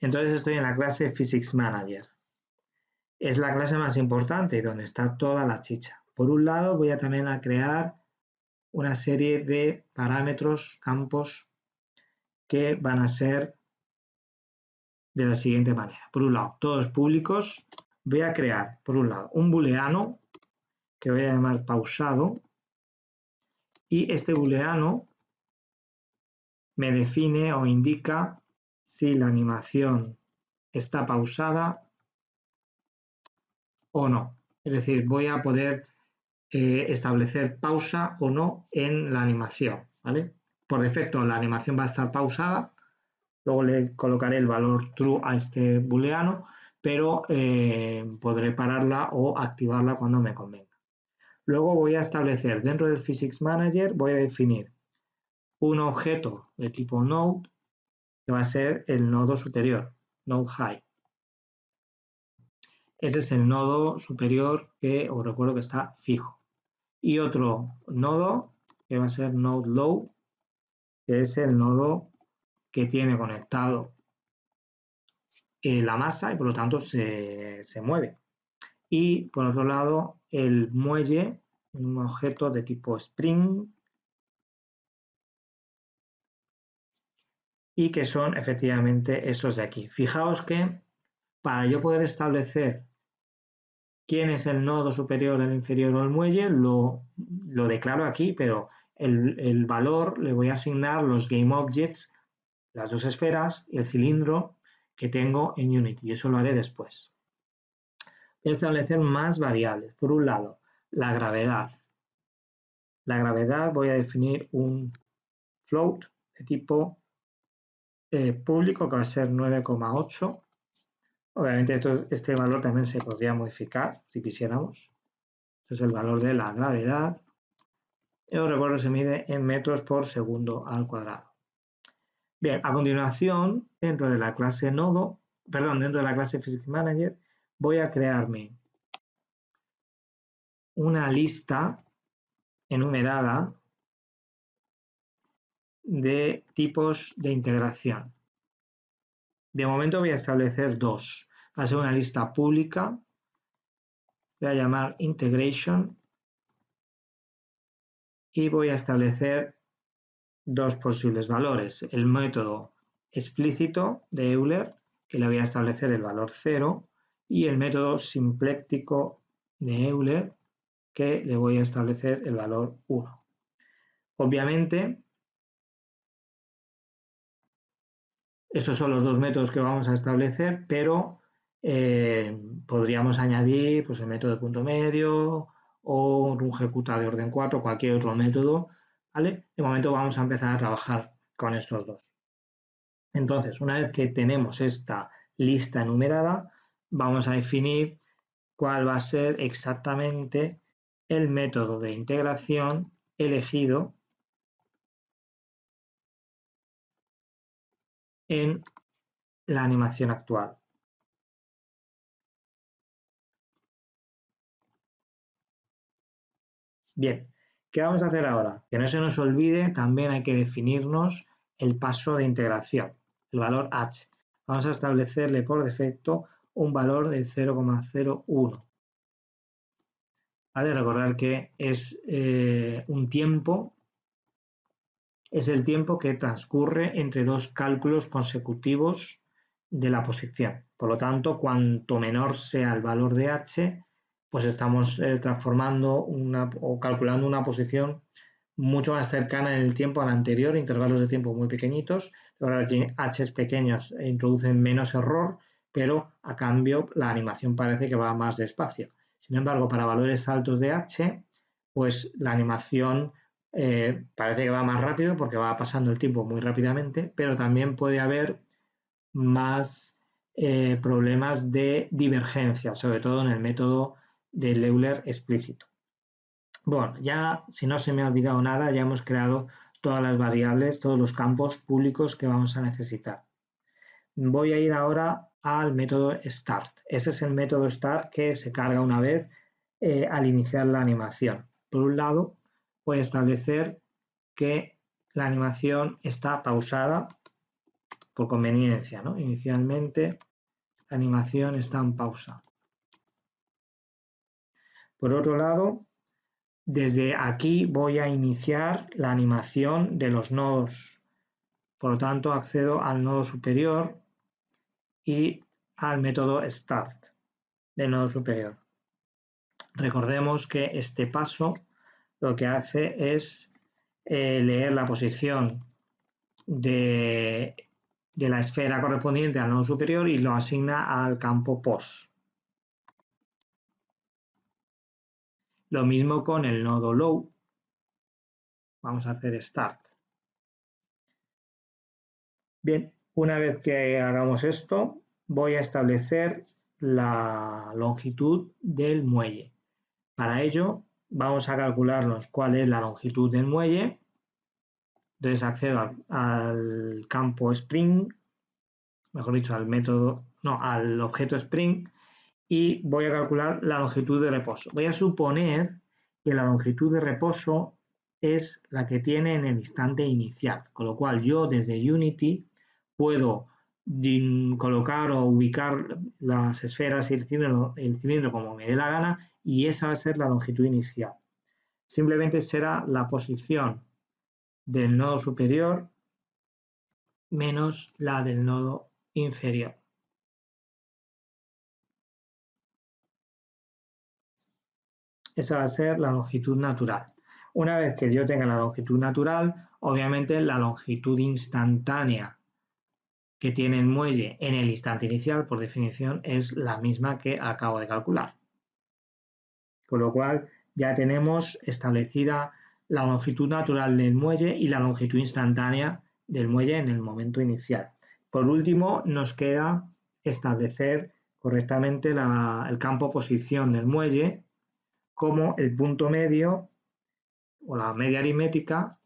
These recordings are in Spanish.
Entonces estoy en la clase Physics Manager. Es la clase más importante y donde está toda la chicha. Por un lado voy a también a crear una serie de parámetros, campos, que van a ser de la siguiente manera. Por un lado, todos públicos. Voy a crear, por un lado, un booleano que voy a llamar pausado y este booleano me define o indica si la animación está pausada o no. Es decir, voy a poder eh, establecer pausa o no en la animación. ¿vale? Por defecto la animación va a estar pausada, luego le colocaré el valor true a este booleano, pero eh, podré pararla o activarla cuando me convenga. Luego voy a establecer dentro del Physics Manager, voy a definir un objeto de tipo node que va a ser el nodo superior, node high. Ese es el nodo superior que os recuerdo que está fijo. Y otro nodo que va a ser node low, que es el nodo que tiene conectado eh, la masa y por lo tanto se, se mueve. Y por otro lado, el muelle, un objeto de tipo spring, y que son efectivamente esos de aquí. Fijaos que para yo poder establecer quién es el nodo superior, el inferior o el muelle, lo, declaro aquí, pero el, el, valor le voy a asignar los GameObjects, las dos esferas y el cilindro que tengo en Unity, y eso lo haré después. Voy a establecer más variables. Por un lado, la gravedad. La gravedad voy a definir un float de tipo eh, público que va a ser 9,8. Obviamente este valor también se podría modificar si quisiéramos. Este es el valor de la gravedad. Y os recuerdo se mide en metros por segundo al cuadrado. Bien, a continuación, dentro de la clase nodo, perdón, dentro de la clase Physics Manager, voy a crearme una lista enumerada de tipos de integración. De momento voy a establecer dos. Va a ser una lista pública. Voy a llamar integration y voy a establecer dos posibles valores. El método explícito de Euler, que le voy a establecer el valor 0, y el método simpléctico de Euler, que le voy a establecer el valor 1. Obviamente, Esos son los dos métodos que vamos a establecer, pero eh, podríamos añadir pues, el método de punto medio o un ejecuta de orden 4, cualquier otro método. De momento vamos a empezar a trabajar con estos dos. Entonces, una vez que tenemos esta lista enumerada, vamos a definir cuál va a ser exactamente el método de integración elegido en la animación actual. Bien, ¿qué vamos a hacer ahora? Que no se nos olvide, también hay que definirnos el paso de integración, el valor h. Vamos a establecerle por defecto un valor de 0,01. ¿Vale? Recordar que es eh, un tiempo es el tiempo que transcurre entre dos cálculos consecutivos de la posición. Por lo tanto, cuanto menor sea el valor de h, pues estamos eh, transformando una, o calculando una posición mucho más cercana en el tiempo a la anterior, intervalos de tiempo muy pequeñitos. Ahora que h pequeños introducen menos error, pero a cambio la animación parece que va más despacio. Sin embargo, para valores altos de h, pues la animación eh, parece que va más rápido porque va pasando el tiempo muy rápidamente, pero también puede haber más eh, problemas de divergencia, sobre todo en el método de Euler explícito. Bueno, ya si no se me ha olvidado nada, ya hemos creado todas las variables, todos los campos públicos que vamos a necesitar. Voy a ir ahora al método start. Ese es el método start que se carga una vez eh, al iniciar la animación. Por un lado, voy a establecer que la animación está pausada por conveniencia, ¿no? Inicialmente la animación está en pausa. Por otro lado, desde aquí voy a iniciar la animación de los nodos. Por lo tanto, accedo al nodo superior y al método start del nodo superior. Recordemos que este paso lo que hace es eh, leer la posición de, de la esfera correspondiente al nodo superior y lo asigna al campo POS. Lo mismo con el nodo low. Vamos a hacer start. Bien, una vez que hagamos esto, voy a establecer la longitud del muelle. Para ello, vamos a calcularnos cuál es la longitud del muelle. Entonces accedo al, campo Spring, mejor dicho, al método, no, al objeto Spring y voy a calcular la longitud de reposo. Voy a suponer que la longitud de reposo es la que tiene en el instante inicial, con lo cual yo desde Unity puedo colocar o ubicar las esferas y el cilindro, el cilindro como me dé la gana y esa va a ser la longitud inicial. Simplemente será la posición del nodo superior menos la del nodo inferior. Esa va a ser la longitud natural. Una vez que yo tenga la longitud natural, obviamente la longitud instantánea que tiene el muelle en el instante inicial, por definición, es la misma que acabo de calcular. Con lo cual ya tenemos establecida la longitud natural del muelle y la longitud instantánea del muelle en el momento inicial. Por último, nos queda establecer correctamente el campo posición del muelle como el punto medio o la media aritmética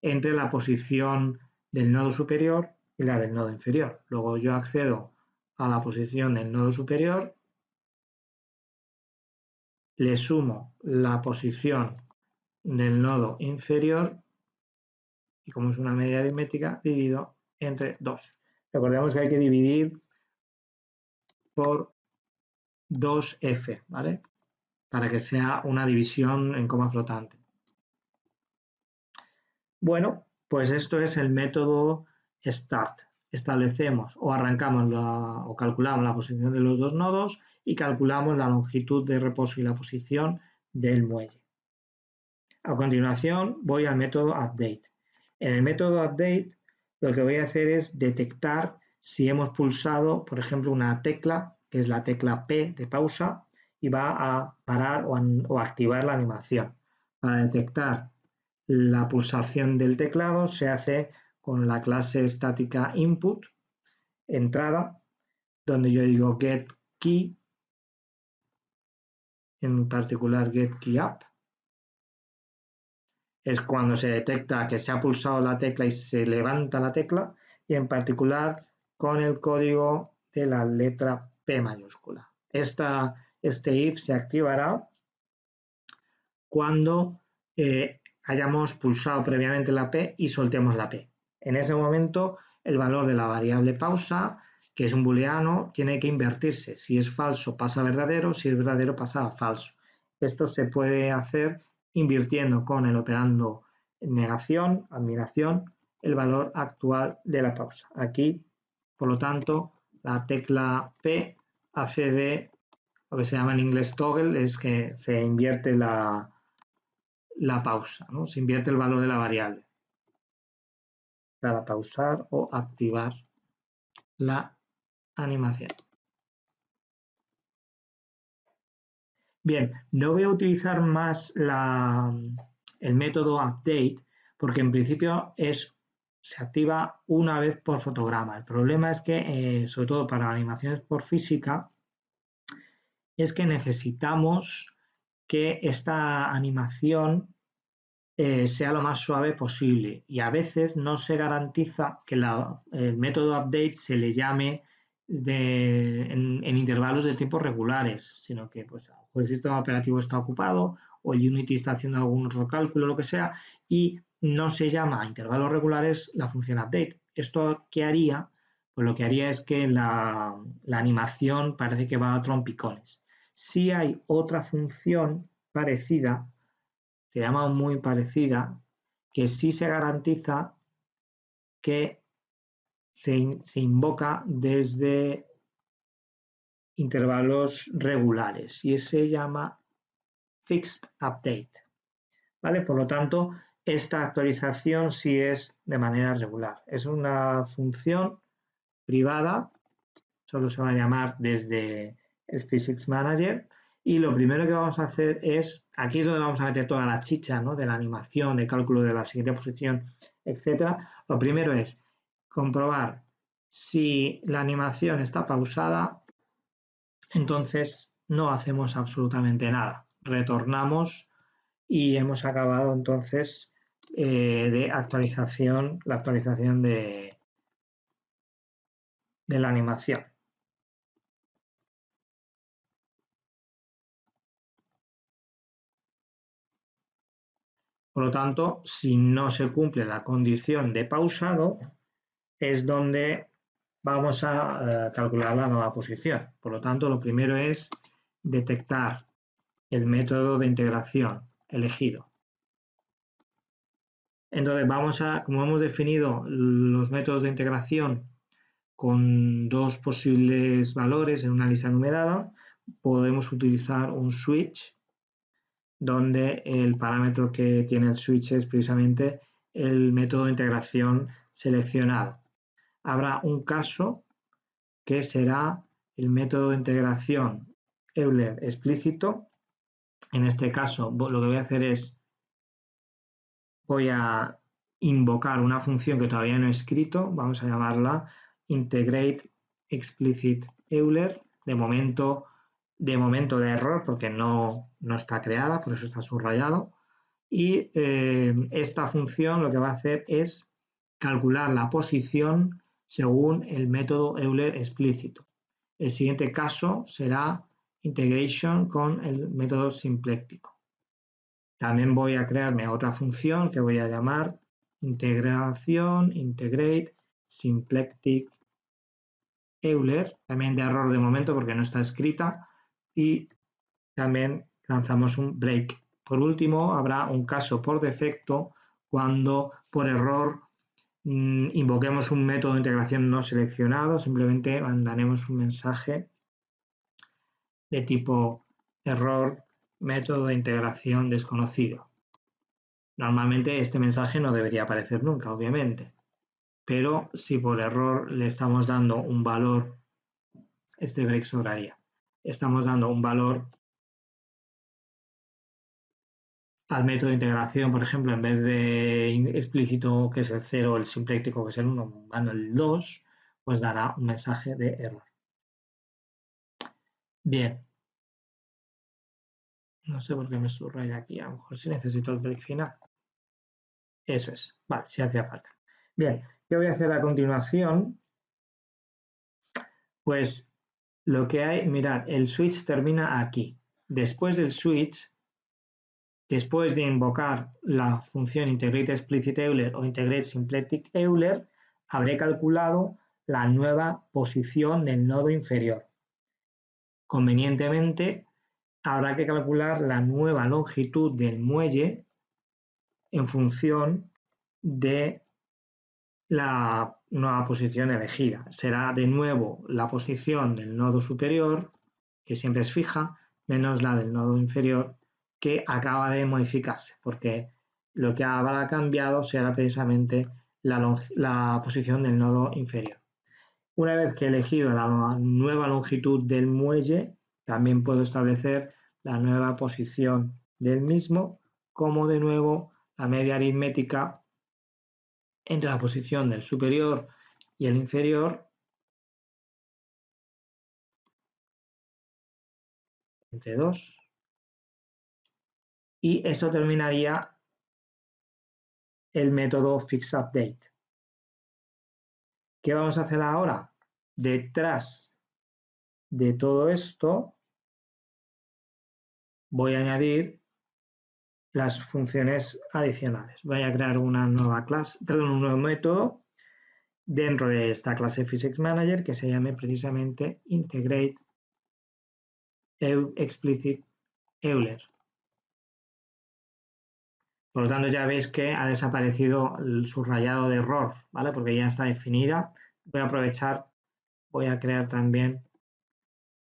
entre la posición del nodo superior y la del nodo inferior. Luego yo accedo a la posición del nodo superior, le sumo la posición del nodo inferior y como es una media aritmética, divido entre 2. Recordemos que hay que dividir por 2f, ¿vale? para que sea una división en coma flotante. Bueno, pues esto es el método start. Establecemos o arrancamos o calculamos la posición de los dos nodos y calculamos la longitud de reposo y la posición del muelle. A continuación voy al método update. En el método update lo que voy a hacer es detectar si hemos pulsado, por ejemplo, una tecla, que es la tecla P de pausa, y va a parar o, activar la animación. Para detectar la pulsación del teclado se hace con la clase estática input, entrada, donde yo digo get key, en particular get key up. Es cuando se detecta que se ha pulsado la tecla y se levanta la tecla, y en particular con el código de la letra P mayúscula. Esta este if se activará cuando eh, hayamos pulsado previamente la P y soltemos la P. En ese momento, el valor de la variable pausa, que es un booleano, tiene que invertirse. Si es falso, pasa a verdadero, si es verdadero, pasa a falso. Esto se puede hacer invirtiendo con el operando negación, admiración, el valor actual de la pausa. Aquí, por lo tanto, la tecla P hace de lo que se llama en inglés toggle es que se invierte la, la pausa, ¿no? se invierte el valor de la variable para pausar o activar la animación. Bien, no voy a utilizar más el método update porque en principio es, se activa una vez por fotograma. El problema es que, eh, sobre todo para animaciones por física, es que necesitamos que esta animación eh, sea lo más suave posible y a veces no se garantiza que el método update se le llame en, intervalos de tiempo regulares, sino que pues, el sistema operativo está ocupado o el Unity está haciendo algún otro cálculo, lo que sea, y no se llama a intervalos regulares la función update. ¿Esto qué haría? pues lo que haría es que la, la animación parece que va a trompicones. Si hay otra función parecida, se llama muy parecida, que sí se garantiza que se, se invoca desde intervalos regulares y se llama fixed update. ¿Vale? Por lo tanto, esta actualización sí es de manera regular. Es una función privada, solo se va a llamar desde el Physics Manager y lo primero que vamos a hacer es, aquí es donde vamos a meter toda la chicha ¿no? de la animación, de cálculo de la siguiente posición, etcétera. Lo primero es comprobar si la animación está pausada, entonces no hacemos absolutamente nada. Retornamos y hemos acabado entonces eh, de actualización, la actualización de, de la animación. Por lo tanto, si no se cumple la condición de pausado, es donde vamos a eh, calcular la nueva posición. Por lo tanto, lo primero es detectar el método de integración elegido. Entonces, vamos a, como hemos definido los métodos de integración con dos posibles valores en una lista numerada, podemos utilizar un switch donde el parámetro que tiene el switch es precisamente el método de integración seleccionado. Habrá un caso que será el método de integración Euler explícito. En este caso, lo que voy a hacer es, voy a invocar una función que todavía no he escrito, vamos a llamarla integrate explicit Euler. De momento de momento de error porque no, está creada, por eso está subrayado. Y eh, esta función lo que va a hacer es calcular la posición según el método Euler explícito. El siguiente caso será integration con el método simpléctico. También voy a crearme otra función que voy a llamar integración, integrate, symplectic Euler, también de error de momento porque no está escrita, y también lanzamos un break. Por último, habrá un caso por defecto cuando por error mm, invoquemos un método de integración no seleccionado, simplemente mandaremos un mensaje de tipo error método de integración desconocido. Normalmente este mensaje no debería aparecer nunca, obviamente, pero si por error le estamos dando un valor, este break sobraría estamos dando un valor al método de integración, por ejemplo, en vez de explícito que es el 0, el simpléctico que es el 1, dando el 2, pues dará un mensaje de error. Bien. No sé por qué me subraya aquí, a lo mejor si necesito el break final. Eso es, vale, si hacía falta. Bien, ¿qué voy a hacer a continuación? Pues lo que hay, mirad, el switch termina aquí. Después del switch, después de invocar la función integrate Euler o integrate symplectic Euler, habré calculado la nueva posición del nodo inferior. Convenientemente, habrá que calcular la nueva longitud del muelle en función de la nueva posición elegida. Será de nuevo la posición del nodo superior, que siempre es fija, menos la del nodo inferior, que acaba de modificarse, porque lo que habrá cambiado será precisamente la, posición del nodo inferior. Una vez que he elegido la nueva longitud del muelle, también puedo establecer la nueva posición del mismo, como de nuevo la media aritmética entre la posición del superior y el inferior entre 2 y esto terminaría el método fixUpdate. ¿Qué vamos a hacer ahora? Detrás de todo esto voy a añadir las funciones adicionales. Voy a crear una nueva clase, perdón, un nuevo método dentro de esta clase Physics Manager que se llame precisamente Integrate Explicit Euler. Por lo tanto, ya veis que ha desaparecido el subrayado de error, ¿vale? Porque ya está definida. Voy a aprovechar, voy a crear también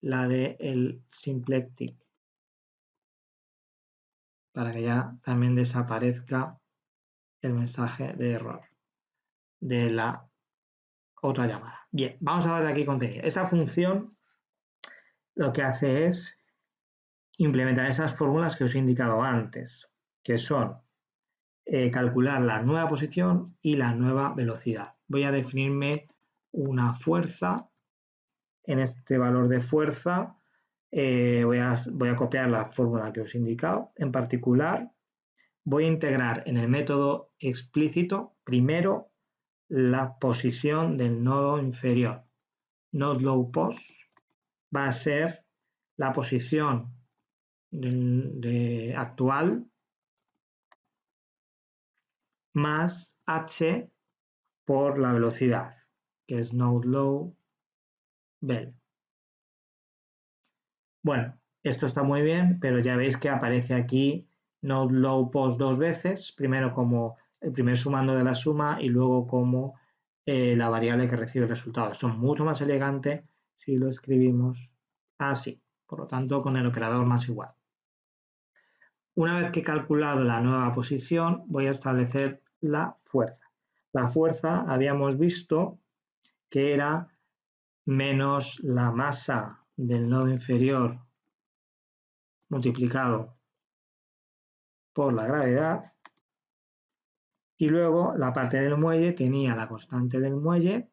la de el symplectic para que ya también desaparezca el mensaje de error de la otra llamada. Bien, vamos a darle aquí contenido. Esta función lo que hace es implementar esas fórmulas que os he indicado antes, que son eh, calcular la nueva posición y la nueva velocidad. Voy a definirme una fuerza. En este valor de fuerza eh, voy, a, copiar la fórmula que os he indicado. En particular, voy a integrar en el método explícito primero la posición del nodo inferior. Node low va a ser la posición actual más h por la velocidad, que es node low bell. Bueno, esto está muy bien, pero ya veis que aparece aquí node low post dos veces, primero como el primer sumando de la suma y luego como eh, la variable que recibe el resultado. Esto es mucho más elegante si lo escribimos así, por lo tanto con el operador más igual. Una vez que he calculado la nueva posición, voy a establecer la fuerza. La fuerza habíamos visto que era menos la masa del nodo inferior multiplicado por la gravedad y luego la parte del muelle tenía la constante del muelle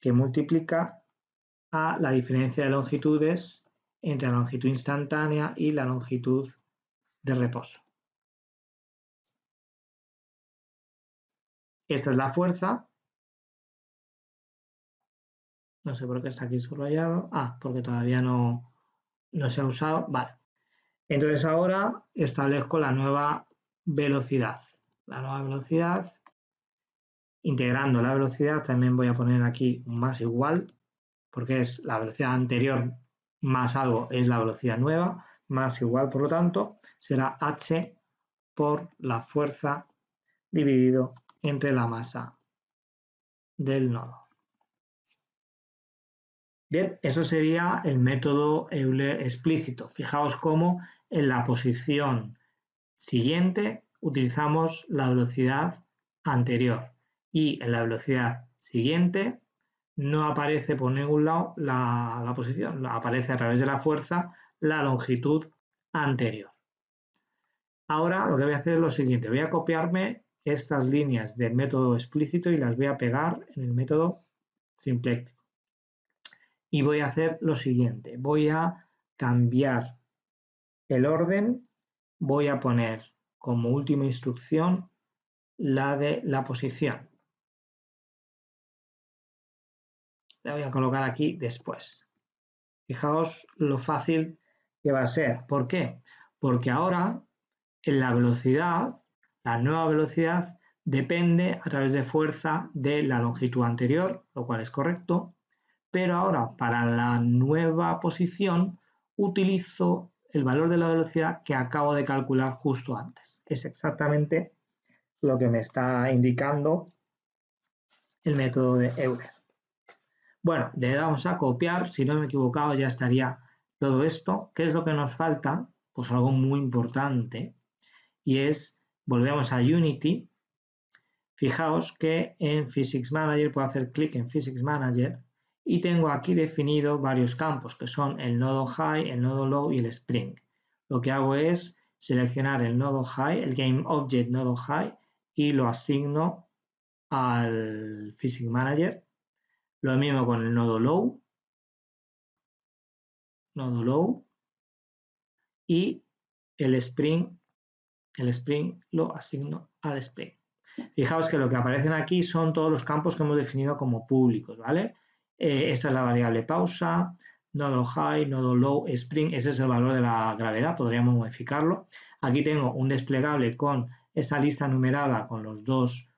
que multiplica a la diferencia de longitudes entre la longitud instantánea y la longitud de reposo. Esta es la fuerza. No sé por qué está aquí subrayado. Ah, porque todavía no, no se ha usado. Vale. Entonces ahora establezco la nueva velocidad. La nueva velocidad, integrando la velocidad, también voy a poner aquí más igual, porque es la velocidad anterior más algo es la velocidad nueva, más igual, por lo tanto, será h por la fuerza dividido entre la masa del nodo. Bien, eso sería el método Euler explícito. Fijaos cómo en la posición siguiente utilizamos la velocidad anterior y en la velocidad siguiente no aparece por ningún lado la, posición, aparece a través de la fuerza la longitud anterior. Ahora lo que voy a hacer es lo siguiente, voy a copiarme estas líneas del método explícito y las voy a pegar en el método simpléctico. Y voy a hacer lo siguiente, voy a cambiar el orden voy a poner como última instrucción la de la posición. La voy a colocar aquí después. Fijaos lo fácil que va a ser. ¿Por qué? Porque ahora en la velocidad, la nueva velocidad depende a través de fuerza de la longitud anterior, lo cual es correcto, pero ahora para la nueva posición utilizo el valor de la velocidad que acabo de calcular justo antes. Es exactamente lo que me está indicando el método de Euler. Bueno, le damos a copiar, si no me he equivocado ya estaría todo esto. ¿Qué es lo que nos falta? Pues algo muy importante y es, volvemos a Unity. Fijaos que en Physics Manager puedo hacer clic en Physics Manager y tengo aquí definido varios campos que son el nodo high, el nodo low y el spring. Lo que hago es seleccionar el nodo high, el game object nodo high y lo asigno al Physics Manager. Lo mismo con el nodo low, nodo low y el spring, el spring lo asigno al spring. Fijaos que lo que aparecen aquí son todos los campos que hemos definido como públicos, ¿vale? Eh, esta es la variable pausa, nodo high, nodo low, spring, ese es el valor de la gravedad, podríamos modificarlo. Aquí tengo un desplegable con esa lista numerada con los dos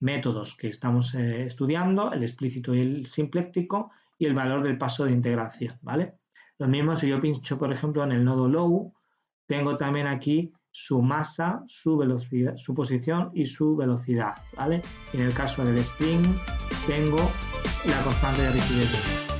métodos que estamos eh, estudiando, el explícito y el simpléctico, y el valor del paso de integración, ¿vale? Lo mismo si yo pincho, por ejemplo, en el nodo low, tengo también aquí su masa, su velocidad, su posición y su velocidad, ¿vale? En el caso del spring tengo la constante de rigidez.